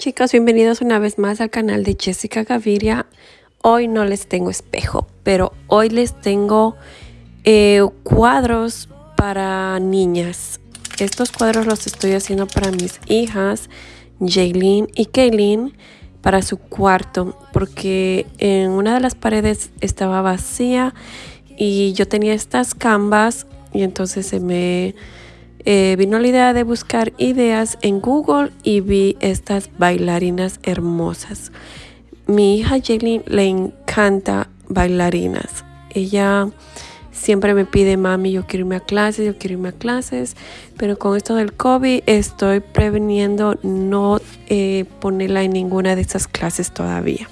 chicos, bienvenidos una vez más al canal de Jessica Gaviria. Hoy no les tengo espejo, pero hoy les tengo eh, cuadros para niñas. Estos cuadros los estoy haciendo para mis hijas, Jaylin y Kaylin, para su cuarto, porque en una de las paredes estaba vacía y yo tenía estas canvas y entonces se me eh, vino la idea de buscar ideas en Google y vi estas bailarinas hermosas. Mi hija Jaylin le encanta bailarinas. Ella siempre me pide, mami, yo quiero irme a clases, yo quiero irme a clases, pero con esto del COVID estoy preveniendo no eh, ponerla en ninguna de estas clases todavía.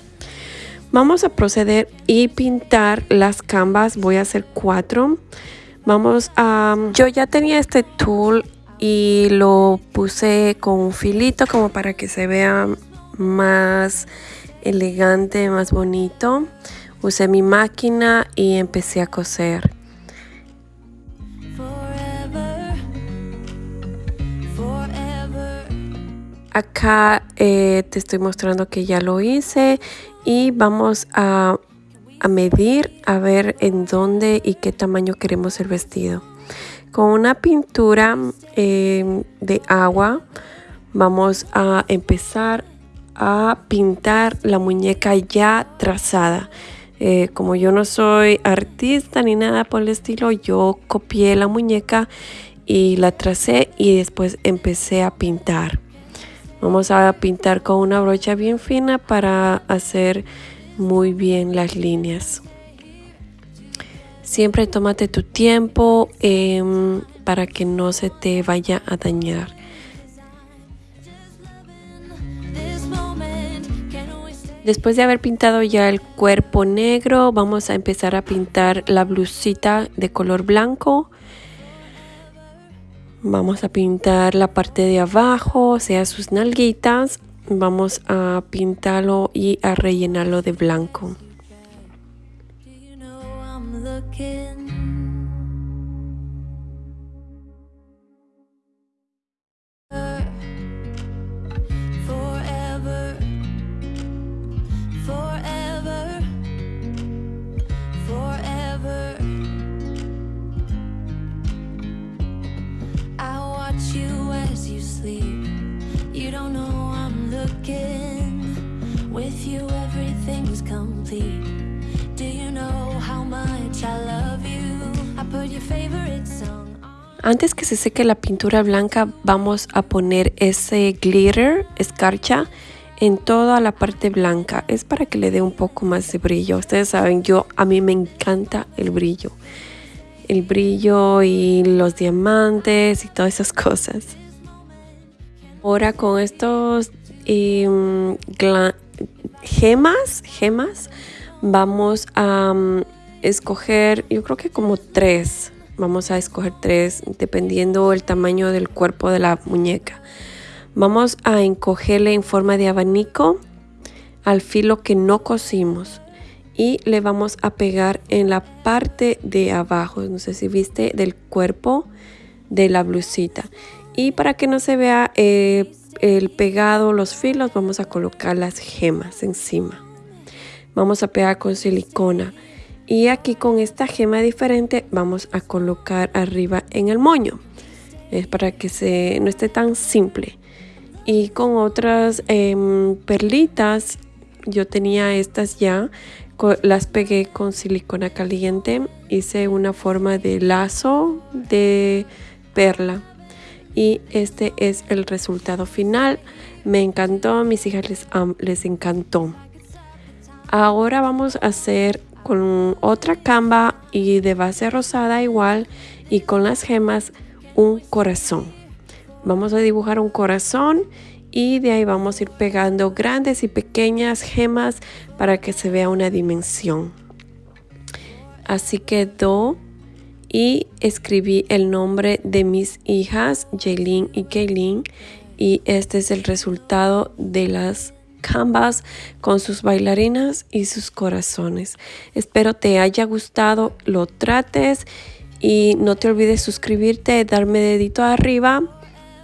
Vamos a proceder y pintar las canvas. Voy a hacer cuatro. Vamos a... Yo ya tenía este tool y lo puse con un filito como para que se vea más elegante, más bonito. Usé mi máquina y empecé a coser. Acá eh, te estoy mostrando que ya lo hice y vamos a a medir a ver en dónde y qué tamaño queremos el vestido. Con una pintura em, de agua vamos a empezar a pintar la muñeca ya trazada. Eh, como yo no soy artista ni nada por el estilo, yo copié la muñeca y la tracé y después empecé a pintar. Vamos a pintar con una brocha bien fina para hacer muy bien las líneas. Siempre tómate tu tiempo em, para que no se te vaya a dañar. Después de haber pintado ya el cuerpo negro, vamos a empezar a pintar la blusita de color blanco. Vamos a pintar la parte de abajo, o sea, sus nalguitas vamos a pintarlo y a rellenarlo de blanco. Antes que se seque la pintura blanca vamos a poner ese glitter, escarcha, en toda la parte blanca. Es para que le dé un poco más de brillo. Ustedes saben, yo a mí me encanta el brillo. El brillo y los diamantes y todas esas cosas. Ahora con estos em, gemas, gemas, vamos a mm, escoger, yo creo que como tres. Vamos a escoger tres dependiendo el tamaño del cuerpo de la muñeca. Vamos a encogerle en forma de abanico al filo que no cosimos y le vamos a pegar en la parte de abajo, no sé si viste, del cuerpo de la blusita. Y para que no se vea eh, el pegado, los filos, vamos a colocar las gemas encima. Vamos a pegar con silicona. Y aquí con esta gema diferente vamos a colocar arriba en el moño. Es para que se, no esté tan simple. Y con otras em, perlitas, yo tenía estas ya, las pegué con silicona caliente. Hice una forma de lazo de perla. Y este es el resultado final. Me encantó, a mis hijas les, les encantó. Ahora vamos a hacer con otra camba y de base rosada igual y con las gemas un corazón. Vamos a dibujar un corazón y de ahí vamos a ir pegando grandes y pequeñas gemas para que se vea una dimensión. Así quedó y escribí el nombre de mis hijas, Jaylin y Kaylin, y este es el resultado de las Canvas con sus bailarinas y sus corazones. Espero te haya gustado, lo trates y no te olvides suscribirte, darme dedito arriba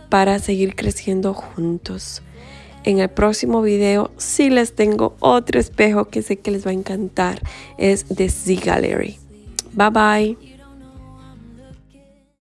para seguir creciendo juntos. En el próximo video sí les tengo otro espejo que sé que les va a encantar. Es de Z Gallery. Bye bye.